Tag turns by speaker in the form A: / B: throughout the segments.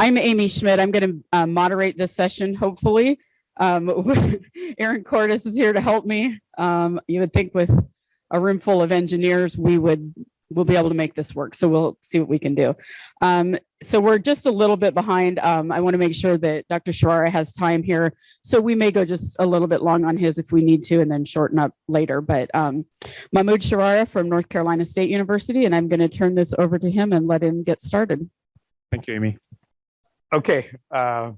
A: I'm Amy Schmidt. I'm going to uh, moderate this session, hopefully. Um, Aaron Cordes is here to help me. Um, you would think with a room full of engineers, we would we'll be able to make this work. So we'll see what we can do. Um, so we're just a little bit behind. Um, I want to make sure that Dr. Sharara has time here. So we may go just a little bit long on his if we need to and then shorten up later. But um, Mahmoud Sharara from North Carolina State University, and I'm going to turn this over to him and let him get started.
B: Thank you, Amy. Okay. Uh,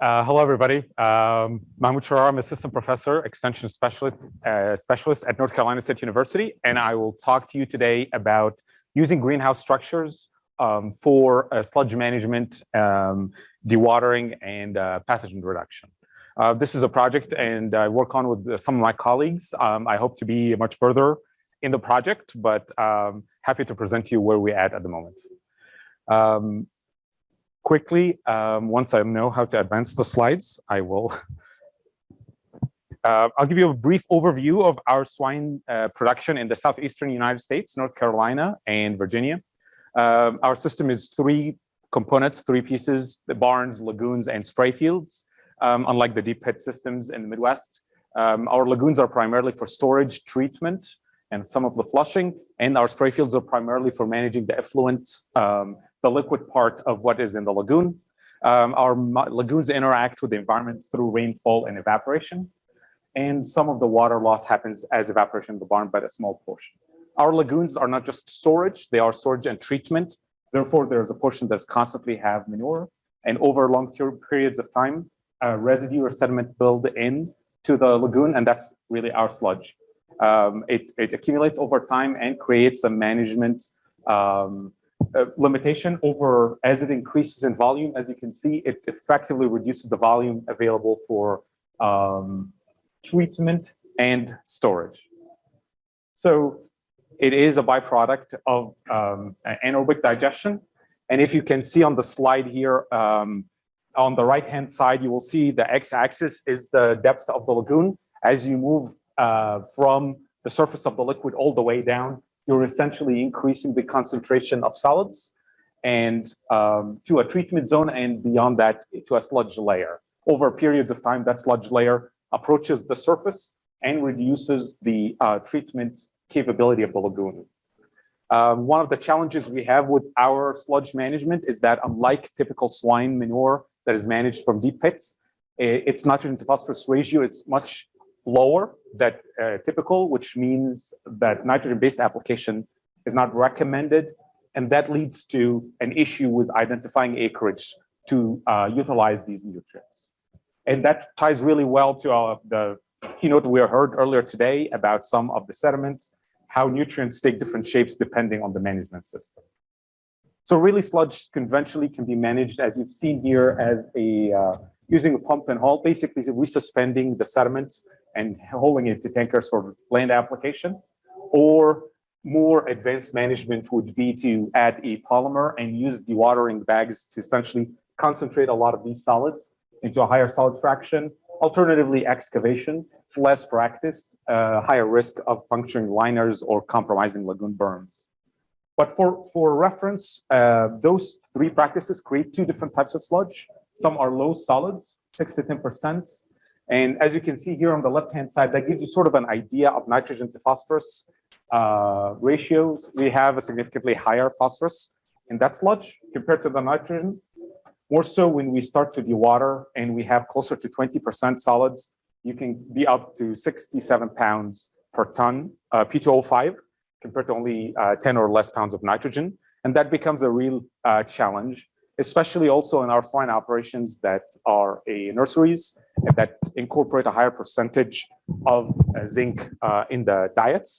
B: uh, hello, everybody. Um, Mahmoud Sharara, I'm assistant professor, extension specialist, uh, specialist at North Carolina State University, and I will talk to you today about using greenhouse structures um, for uh, sludge management, um, dewatering, and uh, pathogen reduction. Uh, this is a project and I work on with some of my colleagues. Um, I hope to be much further in the project, but um, happy to present to you where we're at at the moment. Um, quickly, um, once I know how to advance the slides, I will. Uh, I'll give you a brief overview of our swine uh, production in the southeastern United States, North Carolina and Virginia. Um, our system is three components, three pieces, the barns, lagoons, and spray fields, um, unlike the deep pit systems in the Midwest. Um, our lagoons are primarily for storage, treatment, and some of the flushing, and our spray fields are primarily for managing the effluent um, the liquid part of what is in the lagoon. Um, our lagoons interact with the environment through rainfall and evaporation. And some of the water loss happens as evaporation in the barn, but a small portion. Our lagoons are not just storage, they are storage and treatment. Therefore, there's a portion that's constantly have manure. And over long periods of time, uh, residue or sediment build in to the lagoon, and that's really our sludge. Um, it, it, accumulates over time and creates a management um, uh, limitation over as it increases in volume. As you can see, it effectively reduces the volume available for um, treatment and storage. So it is a byproduct of um, anaerobic digestion. And if you can see on the slide here, um, on the right-hand side, you will see the x-axis is the depth of the lagoon. As you move uh, from the surface of the liquid all the way down, you're essentially increasing the concentration of solids and um, to a treatment zone and beyond that to a sludge layer. Over periods of time, that sludge layer approaches the surface and reduces the uh, treatment capability of the lagoon. Um, one of the challenges we have with our sludge management is that unlike typical swine manure that is managed from deep pits, its nitrogen to phosphorus ratio is much lower than uh, typical, which means that nitrogen-based application is not recommended. And that leads to an issue with identifying acreage to uh, utilize these nutrients. And that ties really well to uh, the keynote we heard earlier today about some of the sediment, how nutrients take different shapes depending on the management system. So really sludge conventionally can be managed as you've seen here as a uh, using a pump and haul, basically resuspending the sediment and holding it to tankers of land application, or more advanced management would be to add a polymer and use dewatering bags to essentially concentrate a lot of these solids into a higher solid fraction. Alternatively, excavation, it's less practiced, uh, higher risk of puncturing liners or compromising lagoon berms. But for, for reference, uh, those three practices create two different types of sludge. Some are low solids, six to 10%, and as you can see here on the left-hand side, that gives you sort of an idea of nitrogen to phosphorus uh, ratios. We have a significantly higher phosphorus in that sludge compared to the nitrogen. More so when we start to dewater and we have closer to 20% solids, you can be up to 67 pounds per ton uh, P2O5 compared to only uh, 10 or less pounds of nitrogen. And that becomes a real uh, challenge especially also in our swine operations that are a nurseries that incorporate a higher percentage of uh, zinc uh, in the diets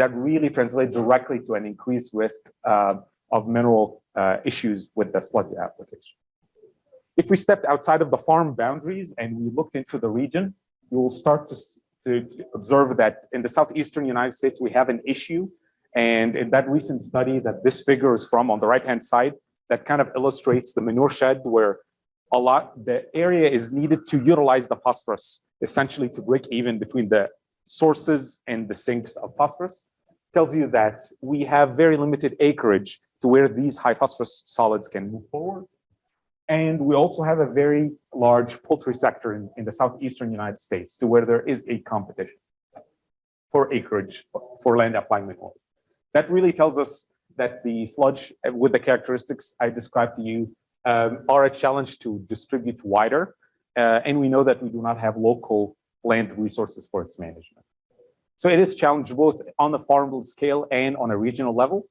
B: that really translate directly to an increased risk uh, of mineral issues with the sludge application. If we stepped outside of the farm boundaries and we looked into the region, you will start to, to observe that in the southeastern United States, we have an issue. And in that recent study that this figure is from on the right-hand side, that kind of illustrates the manure shed where a lot, the area is needed to utilize the phosphorus, essentially to break even between the sources and the sinks of phosphorus, tells you that we have very limited acreage to where these high phosphorus solids can move forward. And we also have a very large poultry sector in, in the southeastern United States to where there is a competition for acreage for land applying method. That really tells us that the sludge uh, with the characteristics I described to you um, are a challenge to distribute wider. Uh, and we know that we do not have local land resources for its management. So it is challenged both on the farm scale and on a regional level.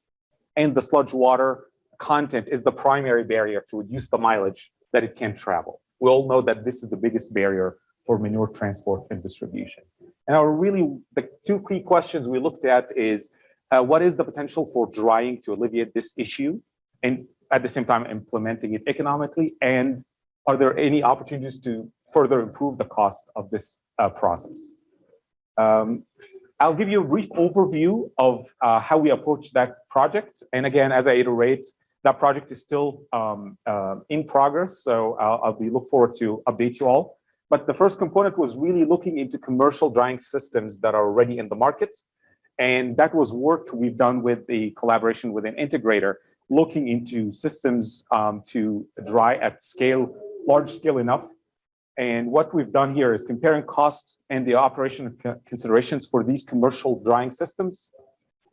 B: And the sludge water content is the primary barrier to reduce the mileage that it can travel. We all know that this is the biggest barrier for manure transport and distribution. And our really, the two key questions we looked at is, uh, what is the potential for drying to alleviate this issue? And at the same time, implementing it economically? And are there any opportunities to further improve the cost of this uh, process? Um, I'll give you a brief overview of uh, how we approach that project. And again, as I iterate, that project is still um, uh, in progress, so I'll, I'll be look forward to update you all. But the first component was really looking into commercial drying systems that are already in the market. And that was work we've done with the collaboration with an integrator, looking into systems um, to dry at scale, large scale enough. And what we've done here is comparing costs and the operation considerations for these commercial drying systems.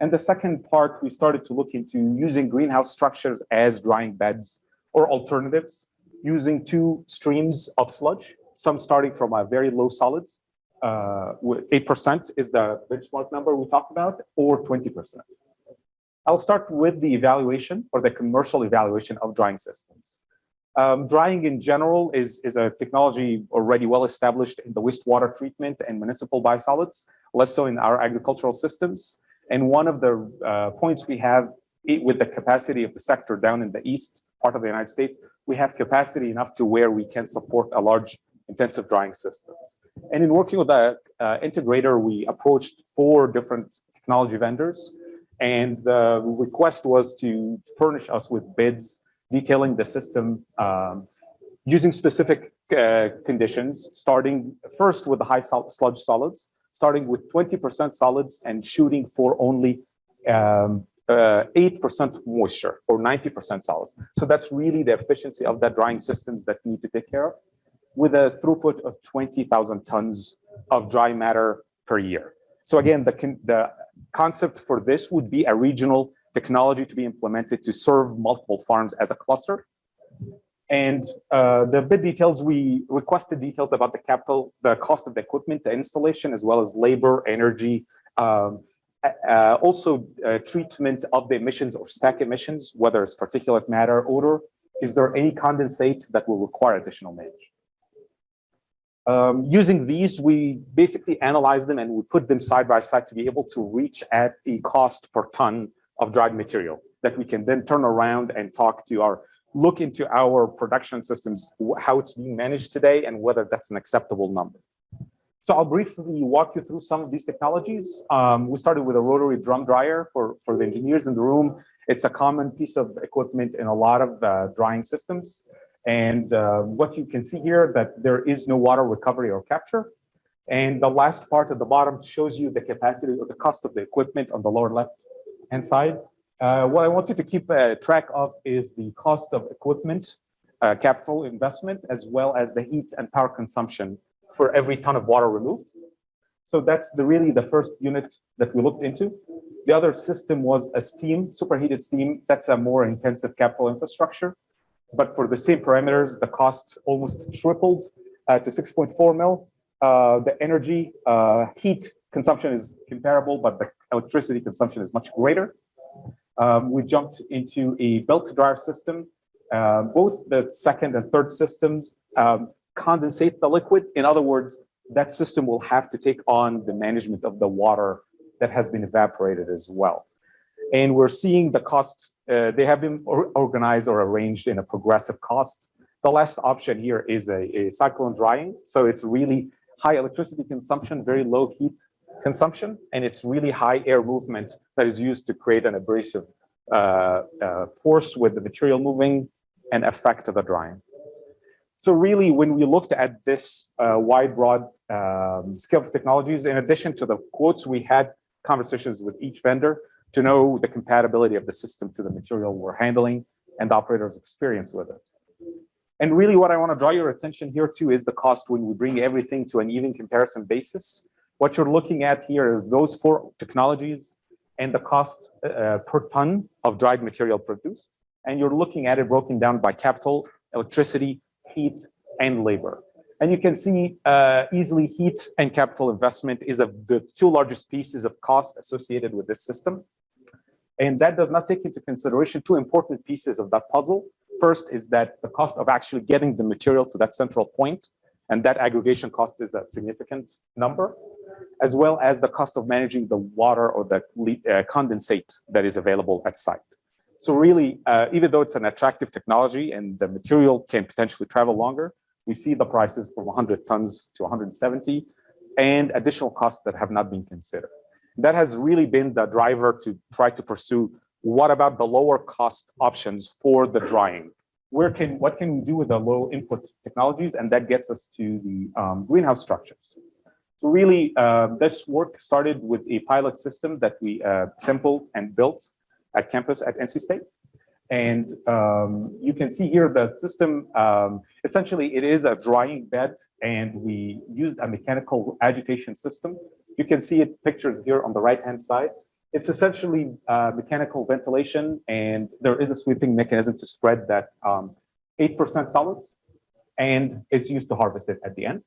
B: And the second part, we started to look into using greenhouse structures as drying beds or alternatives, using two streams of sludge, some starting from a very low solids, 8% uh, is the benchmark number we talked about, or 20%. I'll start with the evaluation or the commercial evaluation of drying systems. Um, drying in general is, is a technology already well established in the wastewater treatment and municipal biosolids, less so in our agricultural systems. And one of the uh, points we have with the capacity of the sector down in the east part of the United States, we have capacity enough to where we can support a large intensive drying systems. And in working with the uh, integrator, we approached four different technology vendors. And the request was to furnish us with bids detailing the system um, using specific uh, conditions, starting first with the high sol sludge solids, starting with 20% solids and shooting for only 8% um, uh, moisture or 90% solids. So that's really the efficiency of that drying systems that need to take care of with a throughput of 20,000 tons of dry matter per year. So again, the, the concept for this would be a regional technology to be implemented to serve multiple farms as a cluster. And uh, the bid details, we requested details about the capital, the cost of the equipment, the installation, as well as labor, energy, um, uh, also uh, treatment of the emissions or stack emissions, whether it's particulate matter, odor. Is there any condensate that will require additional management? Um, using these, we basically analyze them and we put them side by side to be able to reach at a cost per ton of dried material that we can then turn around and talk to our look into our production systems, how it's being managed today and whether that's an acceptable number. So I'll briefly walk you through some of these technologies. Um, we started with a rotary drum dryer for, for the engineers in the room. It's a common piece of equipment in a lot of uh, drying systems. And uh, what you can see here that there is no water recovery or capture. And the last part at the bottom shows you the capacity or the cost of the equipment on the lower left hand side. Uh, what I want you to keep uh, track of is the cost of equipment, uh, capital investment, as well as the heat and power consumption for every ton of water removed. So that's the really the first unit that we looked into. The other system was a steam, superheated steam. That's a more intensive capital infrastructure. But for the same parameters, the cost almost tripled uh, to 6.4 mil. Uh, the energy uh, heat consumption is comparable, but the electricity consumption is much greater. Um, we jumped into a belt dryer system. Uh, both the second and third systems um, condensate the liquid. In other words, that system will have to take on the management of the water that has been evaporated as well. And we're seeing the cost, uh, they have been or organized or arranged in a progressive cost. The last option here is a, a cyclone drying. So it's really high electricity consumption, very low heat consumption, and it's really high air movement that is used to create an abrasive uh, uh, force with the material moving and affect the drying. So really, when we looked at this uh, wide, broad um, scale of technologies, in addition to the quotes, we had conversations with each vendor to know the compatibility of the system to the material we're handling and the operator's experience with it. And really what I want to draw your attention here to is the cost when we bring everything to an even comparison basis. What you're looking at here is those four technologies and the cost uh, per ton of dried material produced. And you're looking at it broken down by capital, electricity, heat, and labor. And you can see uh, easily heat and capital investment is of the two largest pieces of cost associated with this system. And that does not take into consideration two important pieces of that puzzle. First is that the cost of actually getting the material to that central point, and that aggregation cost is a significant number, as well as the cost of managing the water or the uh, condensate that is available at site. So really, uh, even though it's an attractive technology and the material can potentially travel longer, we see the prices from 100 tons to 170 and additional costs that have not been considered. That has really been the driver to try to pursue what about the lower cost options for the drying? Where can what can we do with the low input technologies? And that gets us to the um, greenhouse structures. So really, uh, this work started with a pilot system that we uh, sampled and built at campus at NC State. And um, you can see here the system, um, essentially it is a drying bed and we used a mechanical agitation system. You can see it pictures here on the right-hand side. It's essentially uh, mechanical ventilation and there is a sweeping mechanism to spread that 8% um, solids and it's used to harvest it at the end.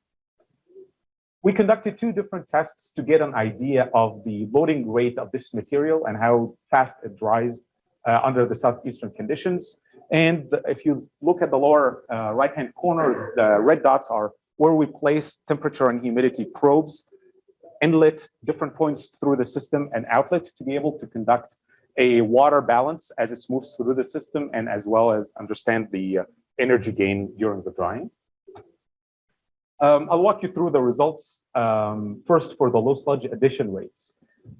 B: We conducted two different tests to get an idea of the loading rate of this material and how fast it dries uh, under the southeastern conditions. And if you look at the lower uh, right-hand corner, the red dots are where we place temperature and humidity probes, inlet different points through the system and outlet to be able to conduct a water balance as it moves through the system and as well as understand the uh, energy gain during the drying. Um, I'll walk you through the results um, first for the low sludge addition rates.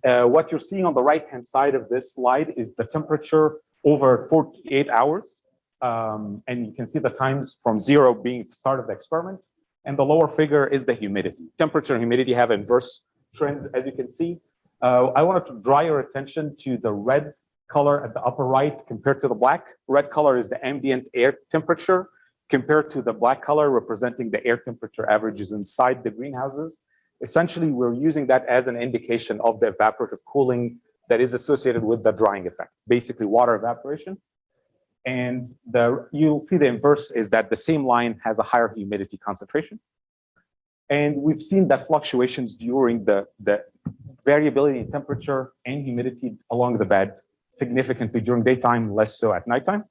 B: Uh, what you're seeing on the right-hand side of this slide is the temperature over 48 hours. Um, and you can see the times from zero being the start of the experiment. And the lower figure is the humidity. Temperature and humidity have inverse trends, as you can see. Uh, I wanted to draw your attention to the red color at the upper right compared to the black. Red color is the ambient air temperature compared to the black color representing the air temperature averages inside the greenhouses essentially we're using that as an indication of the evaporative cooling that is associated with the drying effect, basically water evaporation. And the you'll see the inverse is that the same line has a higher humidity concentration. And we've seen that fluctuations during the, the variability in temperature and humidity along the bed significantly during daytime, less so at nighttime.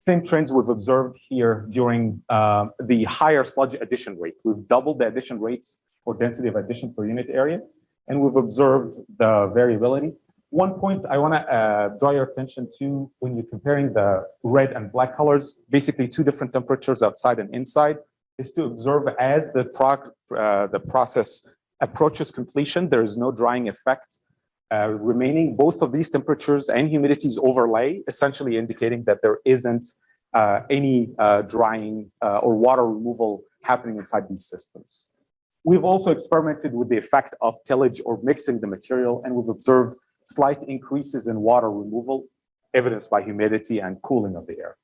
B: Same trends we've observed here during uh, the higher sludge addition rate. We've doubled the addition rates or density of addition per unit area, and we've observed the variability. One point I want to uh, draw your attention to when you're comparing the red and black colors, basically two different temperatures outside and inside, is to observe as the, uh, the process approaches completion, there is no drying effect uh, remaining both of these temperatures and humidities overlay, essentially indicating that there isn't uh, any uh, drying uh, or water removal happening inside these systems. We've also experimented with the effect of tillage or mixing the material, and we've observed slight increases in water removal, evidenced by humidity and cooling of the air.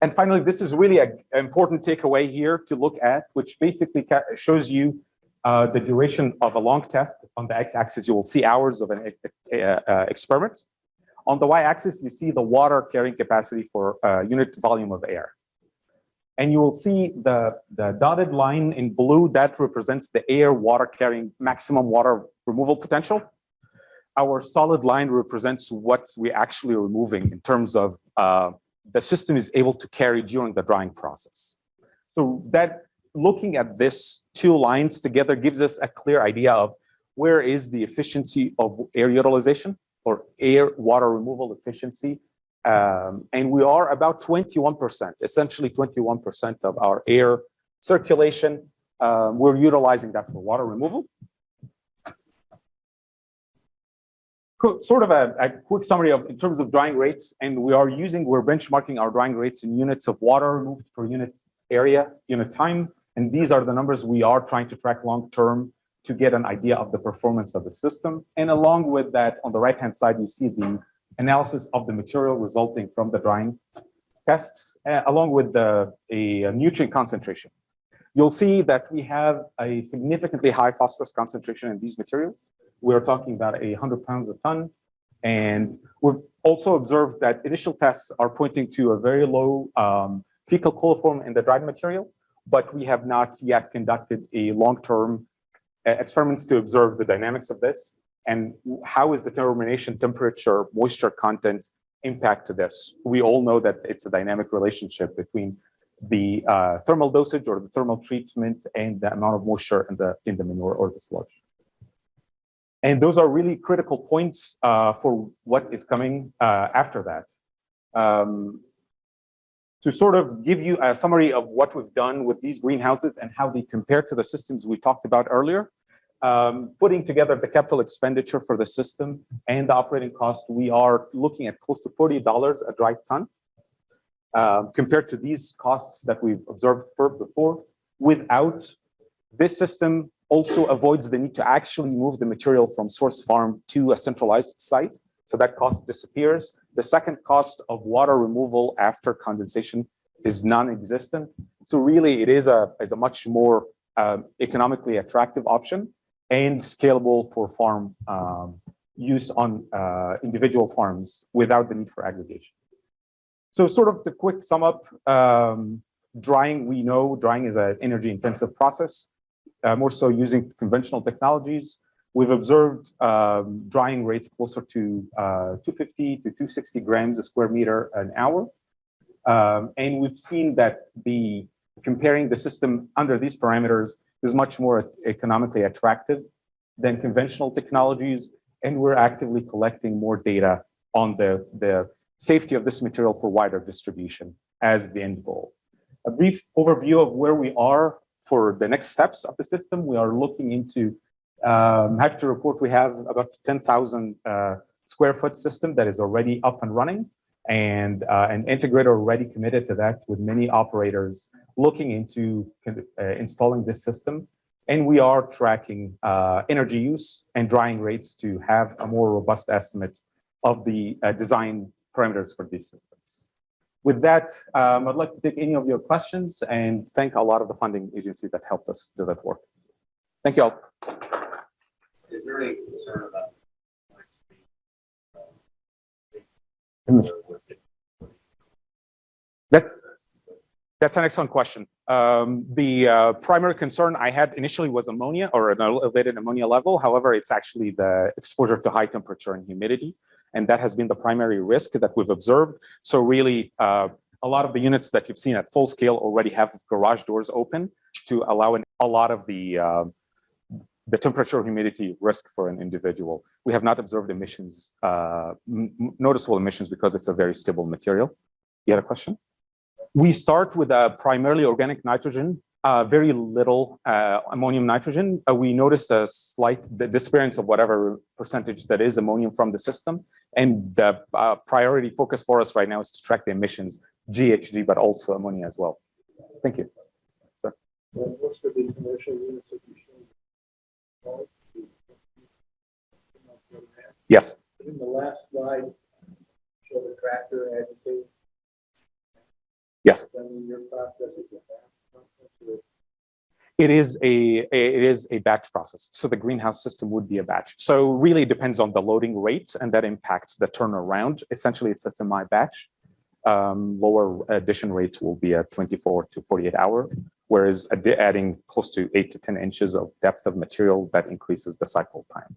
B: And finally, this is really an important takeaway here to look at, which basically shows you uh, the duration of a long test. On the x-axis, you will see hours of an uh, experiment. On the y-axis, you see the water carrying capacity for uh, unit volume of air. And you will see the, the dotted line in blue that represents the air water carrying maximum water removal potential. Our solid line represents what we actually are removing in terms of uh, the system is able to carry during the drying process. So that looking at this two lines together gives us a clear idea of where is the efficiency of air utilization or air water removal efficiency. Um, and we are about 21%, essentially 21% of our air circulation. Um, we're utilizing that for water removal. Sort of a, a, quick summary of in terms of drying rates, and we are using, we're benchmarking our drying rates in units of water removed per unit area, unit time, and these are the numbers we are trying to track long term to get an idea of the performance of the system. And along with that, on the right hand side, you see the analysis of the material resulting from the drying. tests uh, along with the, a nutrient concentration. You'll see that we have a significantly high phosphorus concentration in these materials. We're talking about a 100 pounds a ton. And we've also observed that initial tests are pointing to a very low um, fecal coliform in the dried material, but we have not yet conducted a long-term uh, experiments to observe the dynamics of this and how is the termination temperature, moisture content impact to this. We all know that it's a dynamic relationship between the uh, thermal dosage or the thermal treatment and the amount of moisture in the in the manure or the sludge. And those are really critical points uh, for what is coming uh, after that. Um, to sort of give you a summary of what we've done with these greenhouses and how they compare to the systems we talked about earlier, um, putting together the capital expenditure for the system and the operating cost, we are looking at close to $40 a dry ton um, compared to these costs that we've observed before. Without this system also avoids the need to actually move the material from source farm to a centralized site. So that cost disappears. The second cost of water removal after condensation is non-existent. So really it is a, is a much more um, economically attractive option and scalable for farm um, use on uh, individual farms without the need for aggregation. So sort of the quick sum up, um, drying, we know drying is an energy intensive process, more so using conventional technologies. We've observed um, drying rates closer to uh, 250 to 260 grams a square meter an hour. Um, and we've seen that the comparing the system under these parameters is much more economically attractive than conventional technologies. And we're actively collecting more data on the, the safety of this material for wider distribution as the end goal. A brief overview of where we are for the next steps of the system. We are looking into, um, happy to report we have about 10,000 uh, square foot system that is already up and running and uh, an integrator already committed to that with many operators looking into uh, installing this system. And we are tracking uh, energy use and drying rates to have a more robust estimate of the uh, design parameters for these systems. With that, um, I'd like to take any of your questions and thank a lot of the funding agencies that helped us do that work. Thank you all.
C: Is there any concern about?
B: That, that's an excellent question. Um, the uh, primary concern I had initially was ammonia or an elevated ammonia level. However, it's actually the exposure to high temperature and humidity. And that has been the primary risk that we've observed. So really, uh, a lot of the units that you've seen at full scale already have garage doors open to allow a lot of the uh, the temperature humidity risk for an individual. We have not observed emissions, uh, noticeable emissions because it's a very stable material. You had a question? We start with a primarily organic nitrogen, uh, very little uh, ammonium nitrogen. Uh, we notice a slight disappearance of whatever percentage that is ammonium from the system. And the uh, priority focus for us right now is to track the emissions, GHG, but also ammonia as well. Thank you. Sir.
C: What's the commercial units that you showed?
B: Yes.
C: In the last slide, show the tractor agitating.
B: Yes.
C: Then your process is
B: it is a, it is a batch process. So the greenhouse system would be a batch. So really depends on the loading rate and that impacts the turnaround. Essentially, it's a semi batch. Um, lower addition rates will be a 24 to 48 hour, whereas adding close to eight to 10 inches of depth of material that increases the cycle time.